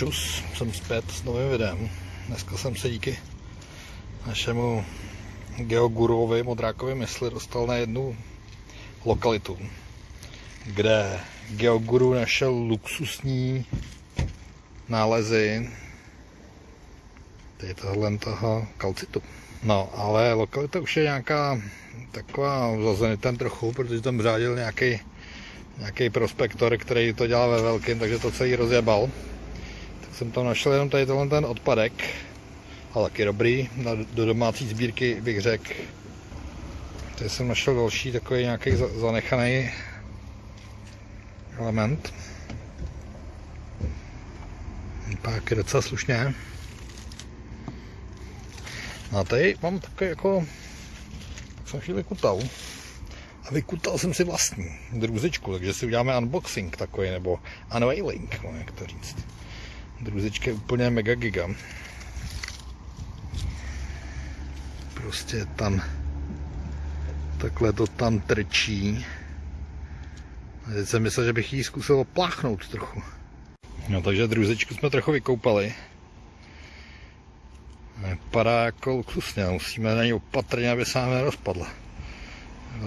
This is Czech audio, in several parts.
čus, jsem zpět s novým videem. Dneska jsem se díky našemu geogurovi Modrákovi mysli dostal na jednu lokalitu, kde geoguru našel luxusní nálezy tady tohle toho kalcitu. No, ale lokalita už je nějaká taková zazenitem trochu, protože tam řádil nějaký nějaký prospektor, který to dělal ve velkém, takže to celý rozjebal. Jsem tam našel jenom tady tenhle ten odpadek, ale taky dobrý, do domácí sbírky bych řekl. Tady jsem našel další takový nějaký zanechaný element. Pak je docela slušně. No a tady mám takový jako, jsem chvíli kutal. A vykutal jsem si vlastní druzičku, takže si uděláme unboxing takový, nebo unveiling, jak to říct. Druzička je úplně mega giga. Prostě tam takhle to tam trčí. A teď jsem myslel, že bych jí zkusil pláchnout trochu. No takže druzičku jsme trochu vykoupali. Vypadá jako luxusně, musíme na ní opatrně, aby se nám nerozpadla.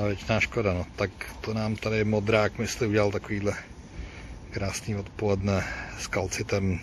Věčná škoda, no. Tak to nám tady modrák, myslím, udělal takovýhle krásný odpoledne s kalcitem